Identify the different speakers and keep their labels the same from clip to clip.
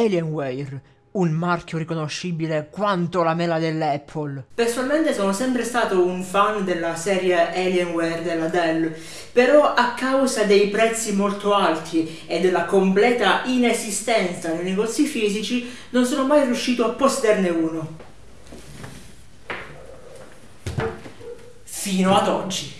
Speaker 1: Alienware, un marchio riconoscibile quanto la mela dell'Apple. Personalmente sono sempre stato un fan della serie Alienware della Dell, però a causa dei prezzi molto alti e della completa inesistenza nei negozi fisici non sono mai riuscito a possederne uno. Fino ad oggi.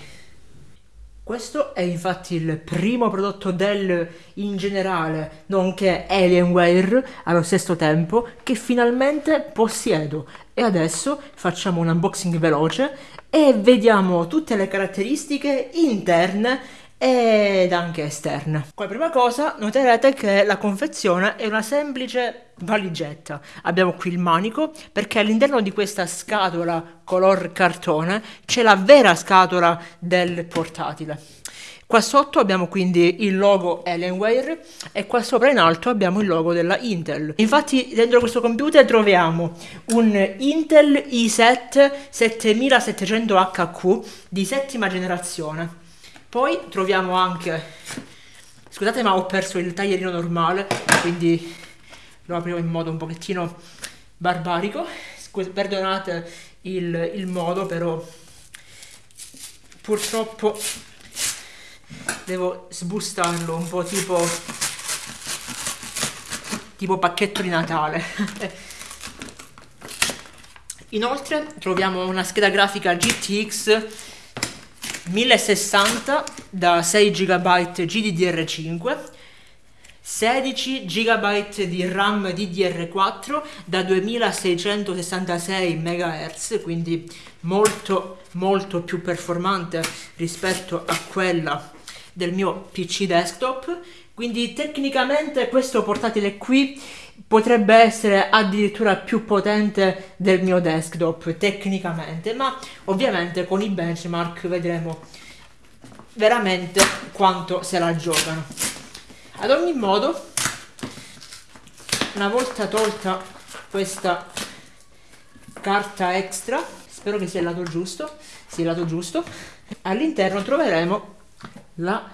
Speaker 1: Questo è infatti il primo prodotto Dell in generale, nonché Alienware allo stesso tempo, che finalmente possiedo. E adesso facciamo un unboxing veloce e vediamo tutte le caratteristiche interne ed anche esterne. Come prima cosa noterete che la confezione è una semplice valigetta. Abbiamo qui il manico perché all'interno di questa scatola color cartone c'è la vera scatola del portatile. Qua sotto abbiamo quindi il logo Alienware e qua sopra in alto abbiamo il logo della Intel. Infatti dentro questo computer troviamo un Intel i7 7700HQ di settima generazione poi troviamo anche, scusate ma ho perso il taglierino normale, quindi lo apriamo in modo un pochettino barbarico, perdonate il, il modo però purtroppo devo sbustarlo un po' tipo tipo pacchetto di Natale. Inoltre troviamo una scheda grafica GTX 1060 da 6 GB GDDR5 16 GB di RAM DDR4 da 2666 MHz, quindi molto molto più performante rispetto a quella del mio PC desktop. Quindi tecnicamente questo portatile qui potrebbe essere addirittura più potente del mio desktop tecnicamente, ma ovviamente con i benchmark vedremo veramente quanto se la giocano. Ad ogni modo, una volta tolta questa carta extra, spero che sia il lato giusto, sia il lato giusto, all'interno troveremo la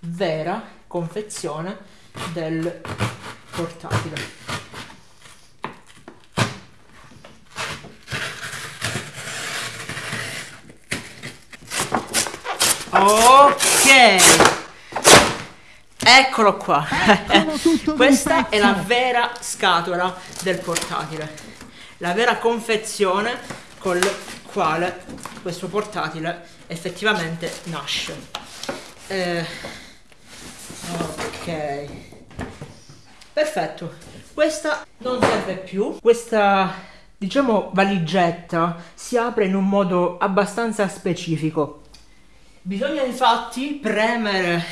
Speaker 1: vera confezione del portatile. Ok. Eccolo qua. Questa è la vera scatola del portatile. La vera confezione con la quale questo portatile effettivamente nasce. Eh, ok. Perfetto. Questa non serve più. Questa, diciamo, valigetta si apre in un modo abbastanza specifico. Bisogna infatti premere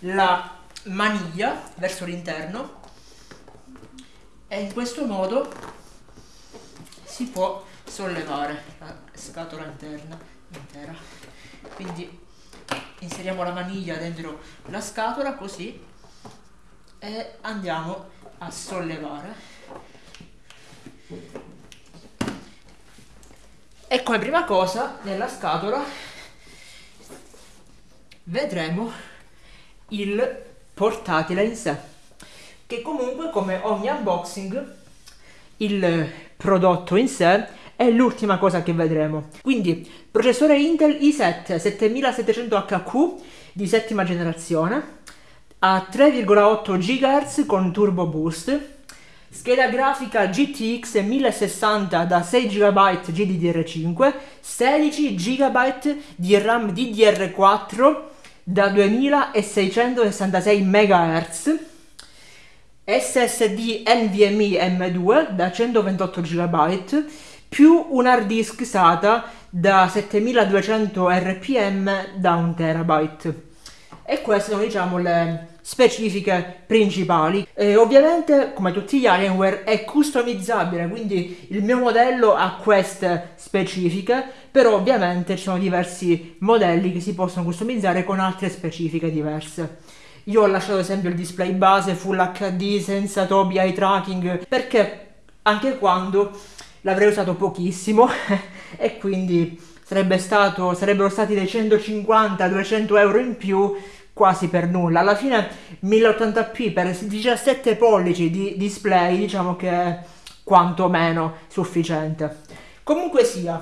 Speaker 1: la maniglia verso l'interno e in questo modo si può sollevare la scatola interna intera. Quindi inseriamo la maniglia dentro la scatola così e andiamo a sollevare. E come prima cosa nella scatola vedremo il portatile in sé che comunque come ogni unboxing il prodotto in sé è l'ultima cosa che vedremo. Quindi processore Intel i7 7700HQ di settima generazione a 3,8 GHz con turbo boost scheda grafica GTX 1060 da 6 GB GDDR5 16 GB di RAM DDR4 da 2666 MHz, SSD NVMe M2 da 128 GB, più un hard disk SATA da 7200 RPM da 1 TB. E queste sono diciamo le specifiche principali. E ovviamente, come tutti gli Alienware, è customizzabile, quindi il mio modello ha queste specifiche, però ovviamente ci sono diversi modelli che si possono customizzare con altre specifiche diverse. Io ho lasciato ad esempio il display base Full HD senza Tobii Eye Tracking perché anche quando l'avrei usato pochissimo e quindi sarebbe stato, sarebbero stati dei 150-200 euro in più quasi per nulla. Alla fine 1080p per 17 pollici di display diciamo che è quantomeno sufficiente. Comunque sia,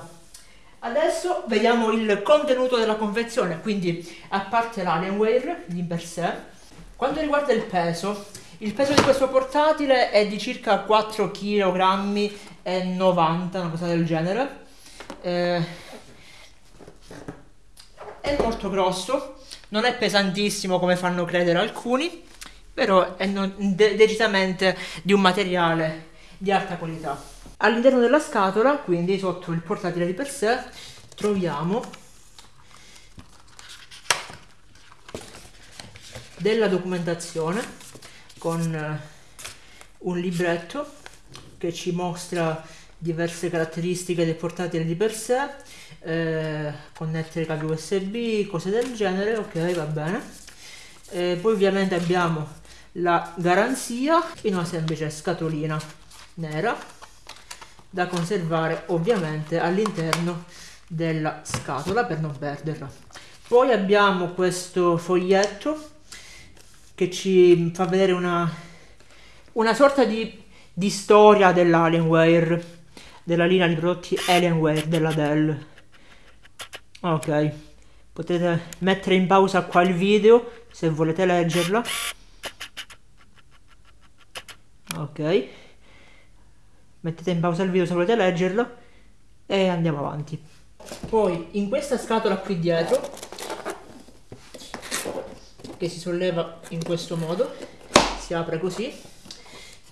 Speaker 1: adesso vediamo il contenuto della confezione, quindi a parte l'Alienware di per sé, quanto riguarda il peso, il peso di questo portatile è di circa 4 kg e 90, una cosa del genere. Eh, è molto grosso, non è pesantissimo come fanno credere alcuni, però è no, de decisamente di un materiale di alta qualità. All'interno della scatola, quindi sotto il portatile di per sé, troviamo della documentazione con eh, un libretto che ci mostra diverse caratteristiche del portatile di per sé eh, connettere cavi usb cose del genere ok va bene. Eh, poi ovviamente abbiamo la garanzia in una semplice scatolina nera da conservare ovviamente all'interno della scatola per non perderla. Poi abbiamo questo foglietto che ci fa vedere una, una sorta di, di storia dell'Alienware della linea di prodotti Alienware della Dell. Ok potete mettere in pausa qua il video se volete leggerla ok mettete in pausa il video se volete leggerla e andiamo avanti. Poi in questa scatola qui dietro che si solleva in questo modo si apre così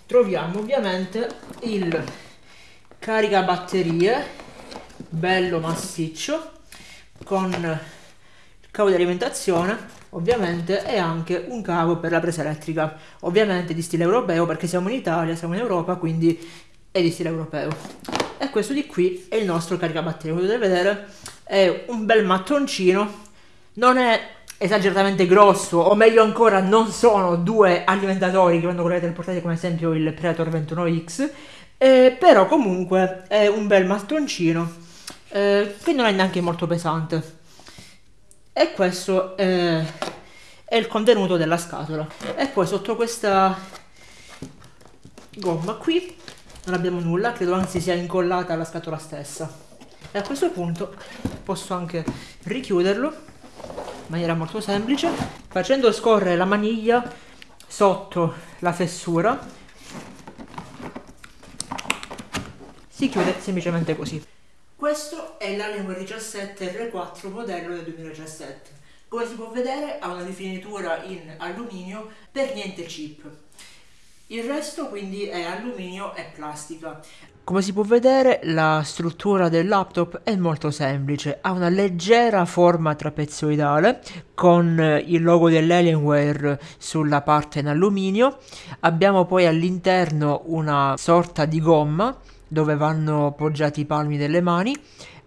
Speaker 1: troviamo ovviamente il caricabatterie bello massiccio con il cavo di alimentazione ovviamente e anche un cavo per la presa elettrica ovviamente di stile europeo perché siamo in Italia, siamo in Europa quindi è di stile europeo. E questo di qui è il nostro caricabatterie come potete vedere è un bel mattoncino non è esageratamente grosso o meglio ancora non sono due alimentatori che vanno il portatile come esempio il Predator 21X eh, però comunque è un bel mattoncino eh, che non è neanche molto pesante. E questo è, è il contenuto della scatola. E poi sotto questa gomma qui non abbiamo nulla, credo anzi sia incollata alla scatola stessa. E a questo punto posso anche richiuderlo maniera molto semplice facendo scorrere la maniglia sotto la fessura si chiude semplicemente così questo è l'Alienware 17 R4 modello del 2017. Come si può vedere ha una rifinitura in alluminio per niente chip. Il resto quindi è alluminio e plastica. Come si può vedere la struttura del laptop è molto semplice, ha una leggera forma trapezoidale con il logo dell'Alienware sulla parte in alluminio, abbiamo poi all'interno una sorta di gomma dove vanno poggiati i palmi delle mani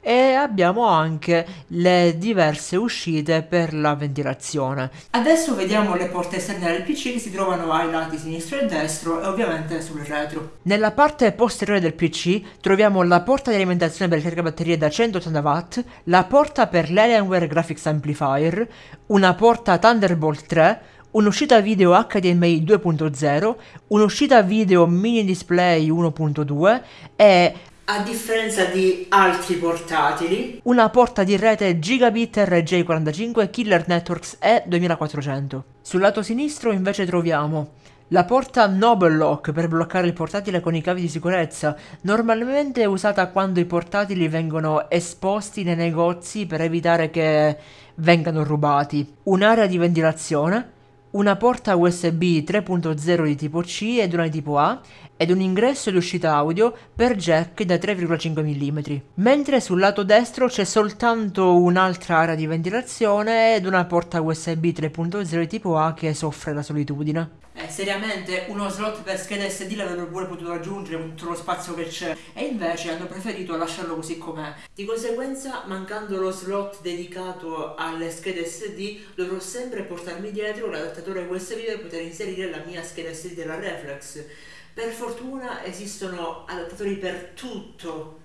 Speaker 1: e abbiamo anche le diverse uscite per la ventilazione. Adesso vediamo le porte esterne del PC che si trovano ai lati sinistro e destro e ovviamente sul retro. Nella parte posteriore del PC troviamo la porta di alimentazione per caricabatterie da 180 W, la porta per l'Alienware Graphics Amplifier, una porta Thunderbolt 3, un'uscita video HDMI 2.0, un'uscita video mini display 1.2 e a differenza di altri portatili, una porta di rete Gigabit RJ45 Killer Networks E2400. Sul lato sinistro invece troviamo la porta Noble Lock per bloccare il portatile con i cavi di sicurezza, normalmente usata quando i portatili vengono esposti nei negozi per evitare che vengano rubati. Un'area di ventilazione, una porta USB 3.0 di tipo C ed una di tipo A ed un ingresso ed uscita audio per jack da 3,5 mm, mentre sul lato destro c'è soltanto un'altra area di ventilazione ed una porta USB 3.0 di tipo A che soffre la solitudine. Eh, seriamente uno slot per scheda SD l'avrebbero pure potuto aggiungere con tutto lo spazio che c'è e invece hanno preferito lasciarlo così com'è. Di conseguenza, mancando lo slot dedicato alle schede SD, dovrò sempre portarmi dietro l'adattatore USB per poter inserire la mia scheda SD della Reflex. Per fortuna esistono adattatori per tutto,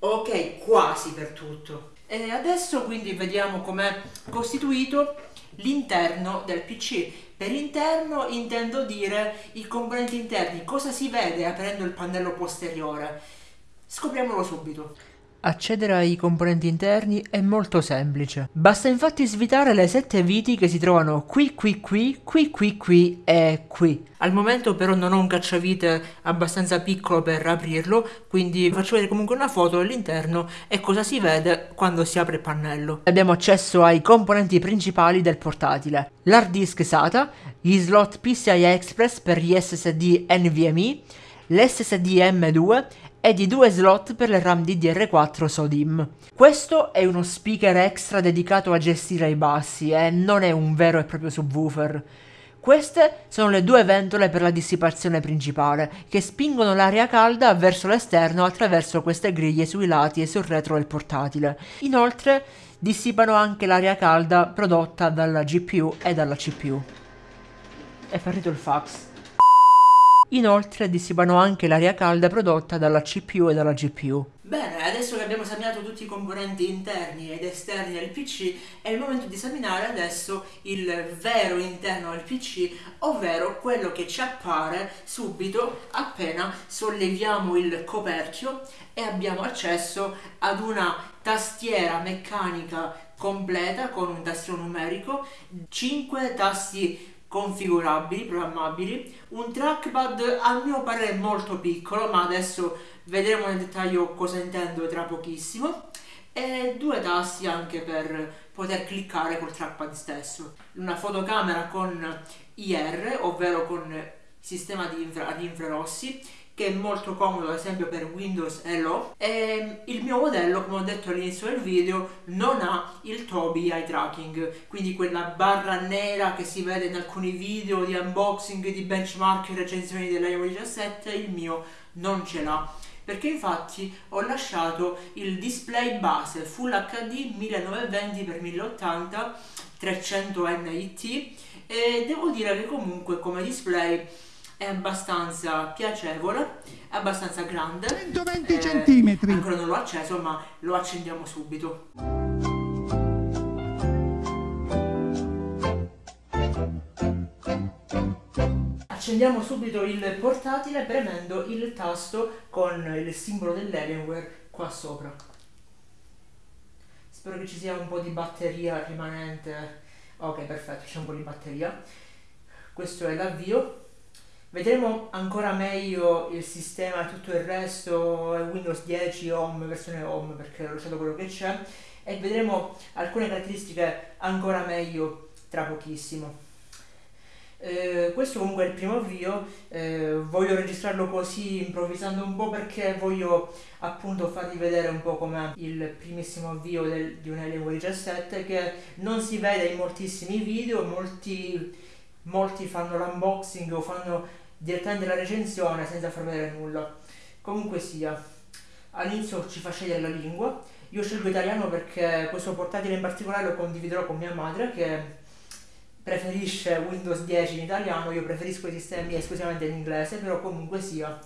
Speaker 1: ok, quasi per tutto. E adesso quindi vediamo com'è costituito l'interno del PC. Per interno intendo dire i componenti interni, cosa si vede aprendo il pannello posteriore. Scopriamolo subito. Accedere ai componenti interni è molto semplice. Basta infatti svitare le sette viti che si trovano qui, qui, qui, qui, qui, qui e qui. Al momento però non ho un cacciavite abbastanza piccolo per aprirlo, quindi faccio vedere comunque una foto dell'interno e cosa si vede quando si apre il pannello. Abbiamo accesso ai componenti principali del portatile. L'hard disk SATA, gli slot PCI Express per gli SSD NVMe, l'SSD M2 e di due slot per le RAM DDR4 SODIMM. Questo è uno speaker extra dedicato a gestire i bassi e non è un vero e proprio subwoofer. Queste sono le due ventole per la dissipazione principale, che spingono l'aria calda verso l'esterno attraverso queste griglie sui lati e sul retro del portatile. Inoltre dissipano anche l'aria calda prodotta dalla GPU e dalla CPU. È partito il fax. Inoltre dissipano anche l'aria calda prodotta dalla CPU e dalla GPU. Bene, adesso che abbiamo esaminato tutti i componenti interni ed esterni del PC, è il momento di esaminare adesso il vero interno del PC, ovvero quello che ci appare subito appena solleviamo il coperchio e abbiamo accesso ad una tastiera meccanica completa con un tasto numerico, 5 tasti configurabili, programmabili, un trackpad a mio parere molto piccolo, ma adesso vedremo nel dettaglio cosa intendo tra pochissimo, e due tasti anche per poter cliccare col trackpad stesso. Una fotocamera con IR, ovvero con sistema di infra- ad infrarossi, che è molto comodo ad esempio per Windows Hello. E il mio modello come ho detto all'inizio del video non ha il Tobii Eye Tracking quindi quella barra nera che si vede in alcuni video di unboxing di benchmark e recensioni dell'iPhone 17 il mio non ce l'ha. Perché infatti ho lasciato il display base Full HD 1920x1080 300 nit e devo dire che comunque come display è abbastanza piacevole, è abbastanza grande.
Speaker 2: 120 eh, centimetri.
Speaker 1: Ancora non l'ho acceso, ma lo accendiamo subito. Accendiamo subito il portatile premendo il tasto con il simbolo dell'Alienware qua sopra. Spero che ci sia un po' di batteria rimanente. Ok, perfetto, c'è un po' di batteria. Questo è l'avvio Vedremo ancora meglio il sistema e tutto il resto, Windows 10 Home, versione Home perché ho lasciato quello che c'è e vedremo alcune caratteristiche ancora meglio tra pochissimo. Eh, questo comunque è il primo avvio, eh, voglio registrarlo così improvvisando un po' perché voglio appunto farvi vedere un po' com'è il primissimo avvio del, di un Alienware 17 che non si vede in moltissimi video, molti, molti fanno l'unboxing o fanno direttamente la recensione senza far vedere nulla. Comunque sia, all'inizio ci fa scegliere la lingua. Io scelgo italiano perché questo portatile in particolare lo condividerò con mia madre che preferisce Windows 10 in italiano, io preferisco i sistemi esclusivamente in inglese, però comunque sia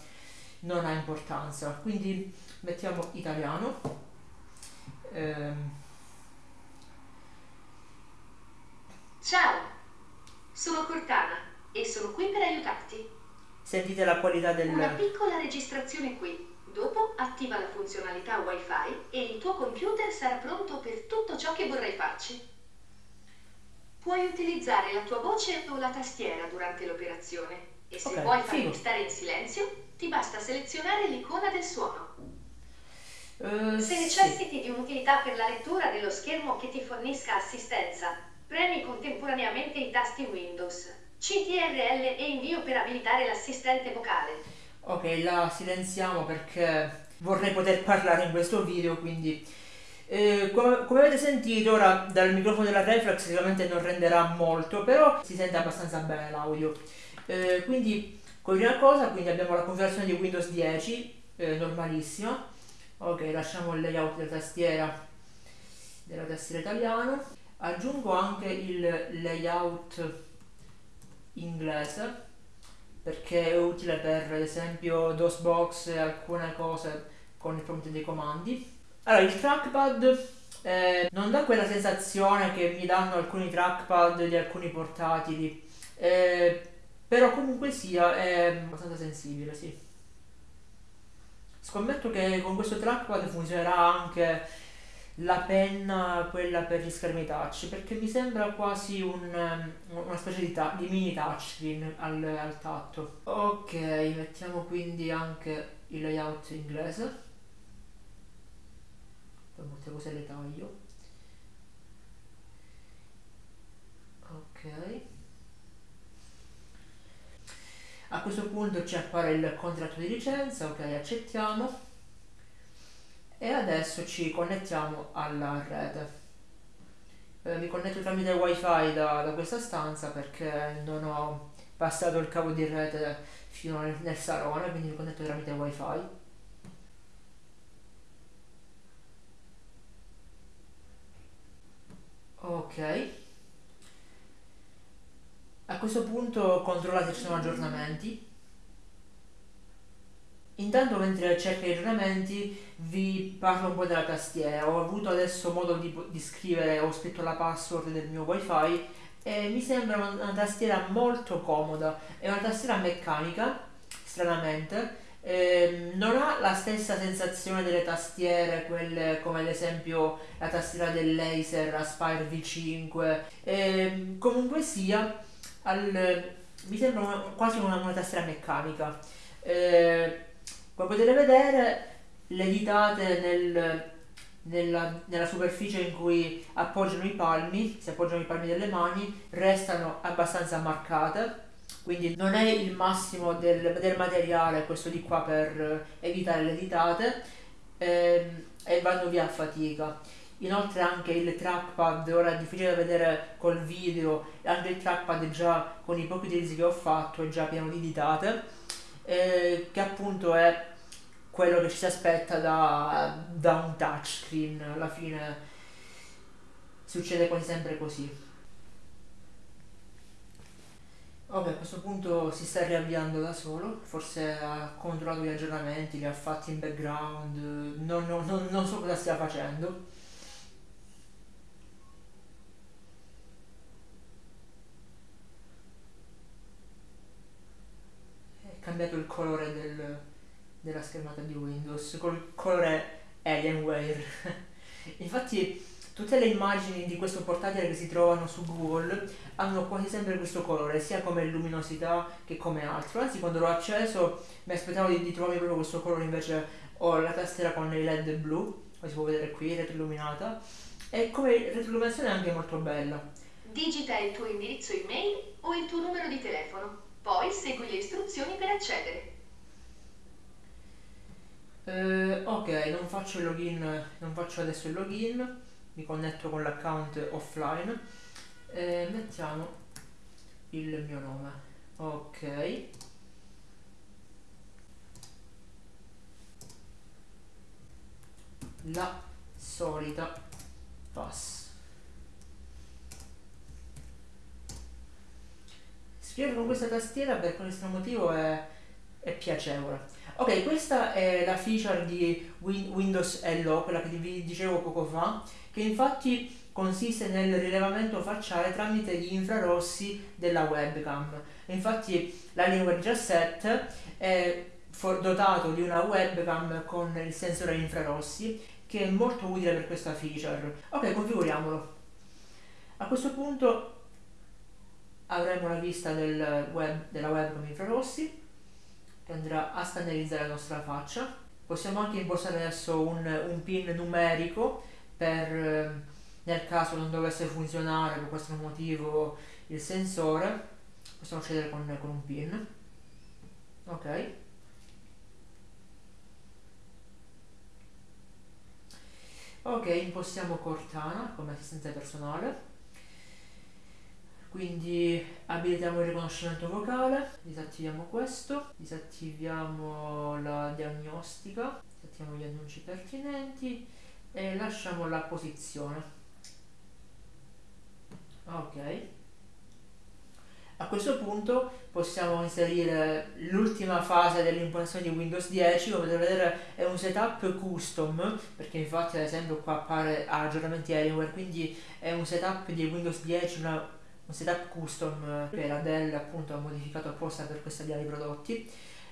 Speaker 1: non ha importanza. Quindi mettiamo italiano. Ehm.
Speaker 3: Ciao, sono Cortana e sono qui per aiutarti.
Speaker 1: Sentite la qualità del...
Speaker 3: Una piccola registrazione qui. Dopo attiva la funzionalità Wi-Fi e il tuo computer sarà pronto per tutto ciò che vorrai farci. Puoi utilizzare la tua voce o la tastiera durante l'operazione e se okay, vuoi farmi stare in silenzio, ti basta selezionare l'icona del suono. Uh, se necessiti sì. di un'utilità per la lettura dello schermo che ti fornisca assistenza, premi contemporaneamente i tasti Windows CTRL e invio per abilitare l'assistente vocale.
Speaker 1: Ok, la silenziamo perché vorrei poter parlare in questo video, quindi... Eh, come, come, avete sentito ora dal microfono della Reflex sicuramente non renderà molto, però si sente abbastanza bene l'audio. Eh, quindi, come prima cosa, quindi abbiamo la configurazione di Windows 10, eh, normalissima. Ok, lasciamo il layout della tastiera della tastiera italiana. Aggiungo anche il layout inglese perché è utile per ad esempio DOSBox e alcune cose con il prompt dei comandi. Allora, il trackpad eh, non dà quella sensazione che mi danno alcuni trackpad di alcuni portatili, eh, però comunque sia è abbastanza sensibile, sì. Scommetto che con questo trackpad funzionerà anche la penna, quella per gli schermi touch, perché mi sembra quasi un, una specie di, di mini touchscreen al, al tatto. Ok, mettiamo quindi anche il layout inglese. Poi molte cose le taglio. Ok. A questo punto ci appare il contratto di licenza, ok, accettiamo. E adesso ci connettiamo alla rete. Eh, mi connetto tramite wifi da, da, questa stanza perché non ho passato il cavo di rete fino nel, nel salone, quindi mi connetto tramite wifi. Ok. A questo punto controlla se ci sono aggiornamenti. Intanto mentre cerco gli aggiornamenti vi parlo un po' della tastiera. Ho avuto adesso modo di, di scrivere, ho scritto la password del mio wifi e mi sembra una, tastiera molto comoda. È una tastiera meccanica, stranamente. Eh, non ha la stessa sensazione delle tastiere, quelle come ad esempio la tastiera del laser Aspire V5. Eh, comunque sia, al, mi sembra una, quasi una, una, tastiera meccanica. Eh, come potete vedere, le ditate nel, nella, nella, superficie in cui appoggiano i palmi, si appoggiano i palmi delle mani, restano abbastanza marcate. Quindi non è il massimo del, del materiale questo di qua per evitare le ditate ehm, e vanno via a fatica inoltre anche il trackpad ora è difficile da vedere col video anche il trackpad già con i pochi utilizzi che ho fatto è già pieno di ditate eh, che appunto è quello che ci si aspetta da, da un touchscreen. Alla fine succede quasi sempre così. Ok, a questo punto si sta riavviando da solo, forse ha controllato gli aggiornamenti, li ha fatti in background, non, non, non, non so cosa stia facendo. cambiato il colore del, della schermata di Windows col colore Alienware. Infatti tutte le immagini di questo portatile che si trovano su Google hanno quasi sempre questo colore, sia come luminosità che come altro. Anzi, quando l'ho acceso mi aspettavo di, di trovare proprio questo colore, invece ho la tastiera con i LED blu, come si può vedere qui, retroilluminata, e come retroilluminazione è anche molto bella.
Speaker 3: Digita il tuo indirizzo email o il tuo numero di telefono. Poi segui le istruzioni per accedere.
Speaker 1: Eh, ok, non faccio login, non faccio adesso il login, mi connetto con l'account offline. Eh, mettiamo il mio nome. Ok. La solita pass. Scrivere con questa tastiera per questo motivo è, è piacevole. Ok, questa è la feature di Win Windows Hello, quella che vi dicevo poco fa, che infatti consiste nel rilevamento facciale tramite gli infrarossi della webcam. Infatti l'Alienware 17 è dotato di una webcam con il sensore infrarossi che è molto utile per questa feature. Ok, configuriamolo. A questo punto avremo la vista del web, della webcam infrarossi che andrà a scannerizzare la nostra faccia. Possiamo anche impostare adesso un, un pin numerico per eh, nel caso non dovesse funzionare per questo motivo il sensore, possiamo accedere con, con un pin. Ok. Ok, impostiamo Cortana come assistente personale quindi abilitiamo il riconoscimento vocale, disattiviamo questo, disattiviamo la diagnostica, disattiviamo gli annunci pertinenti e lasciamo la posizione. Ok. A questo punto possiamo inserire l'ultima fase dell'impostazione di Windows 10, come potete vedere è un setup custom, perché infatti ad esempio qua appare aggiornamenti Alienware, quindi è un setup di Windows 10, una, un setup custom che la Dell appunto ha modificato apposta per questa via di prodotti.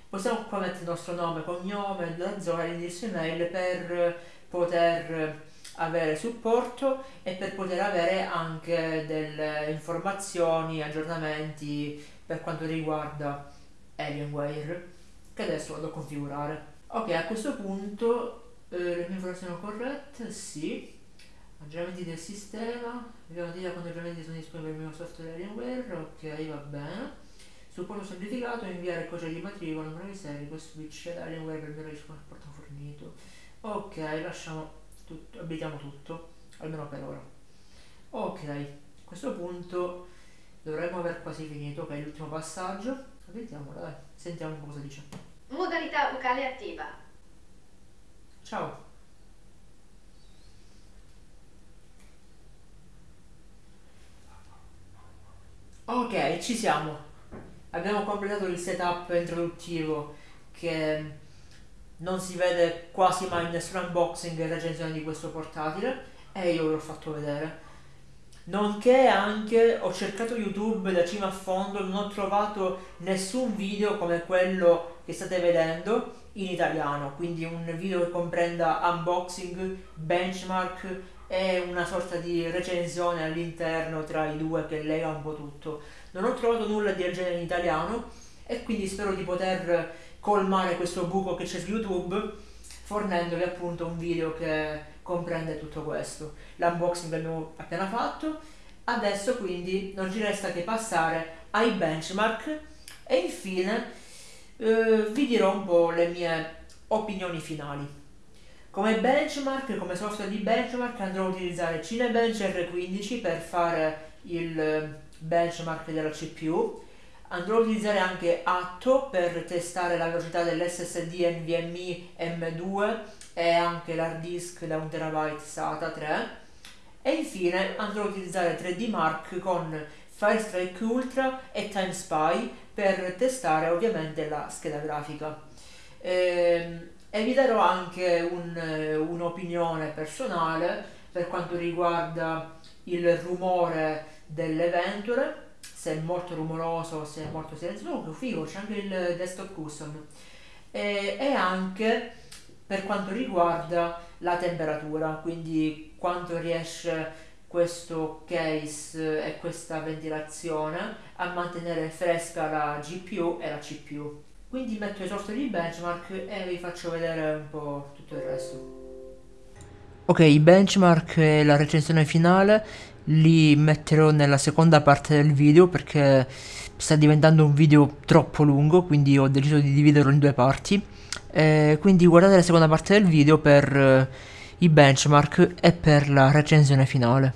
Speaker 1: Possiamo qua mettere il nostro nome, cognome, la zona, l'indirizzo email per poter avere supporto e per poter avere anche delle informazioni, aggiornamenti per quanto riguarda Alienware che adesso vado a configurare. Ok, a questo punto eh, le mie informazioni sono corrette, sì. Aggiornamenti del sistema, abbiamo dire quando aggiornamenti sono disponibili per il mio software Alienware, ok, va bene. Supporto semplificato, inviare codice di matricola, numero di serie, questo switch Alienware per il mio supporto fornito. Ok, lasciamo tutto, abilitiamo tutto, almeno per ora. Ok, a questo punto dovremmo aver quasi finito, ok, l'ultimo passaggio. Vediamo, dai, sentiamo cosa dice.
Speaker 3: Modalità vocale attiva.
Speaker 1: Ciao. Ok, ci siamo. Abbiamo completato il setup introduttivo che non si vede quasi mai nessun unboxing e recensione di questo portatile e io ve l'ho fatto vedere. Nonché anche ho cercato YouTube da cima a fondo, non ho trovato nessun video come quello che state vedendo in italiano, quindi un video che comprenda unboxing, benchmark e una sorta di recensione all'interno tra i due che lega un po' tutto. Non ho trovato nulla del genere in italiano e quindi spero di poter colmare questo buco che c'è su YouTube fornendovi appunto un video che comprende tutto questo. L'unboxing l'abbiamo appena fatto, adesso quindi non ci resta che passare ai benchmark e infine eh, vi dirò un po' le mie opinioni finali. Come benchmark, come software di benchmark andrò a utilizzare Cinebench R15 per fare il benchmark della CPU Andrò a utilizzare anche Atto per testare la velocità dell'SSD NVMe M2 e anche l'hard disk da 1TB SATA 3 e infine andrò a utilizzare 3D Mark con Firestrike Ultra e TimeSpy per testare ovviamente la scheda grafica. E, e vi darò anche un'opinione un personale per quanto riguarda il rumore delle ventole se è molto rumoroso, se è molto silenzioso, oh, figo, c'è anche il desktop custom. E, e anche per quanto riguarda la temperatura, quindi quanto riesce questo case e questa ventilazione a mantenere fresca la GPU e la CPU. Quindi metto i software di benchmark e vi faccio vedere un po' tutto il resto. Ok, i benchmark e la recensione finale li metterò nella seconda parte del video perché sta diventando un video troppo lungo quindi ho deciso di dividerlo in due parti eh, quindi guardate la seconda parte del video per eh, i benchmark e per la recensione finale